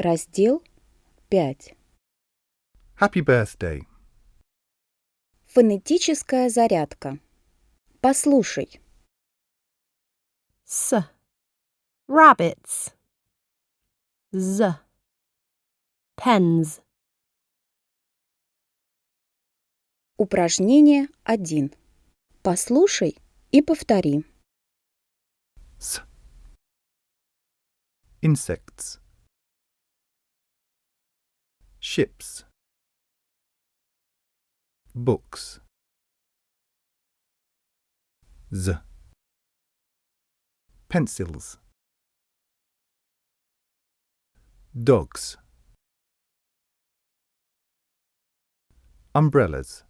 Раздел 5. Happy birthday. Фонетическая зарядка. Послушай. s rabbits z pens Упражнение 1. Послушай и повтори. S. Insects. Ships. Books. Z. Pencils. Dogs. Umbrellas.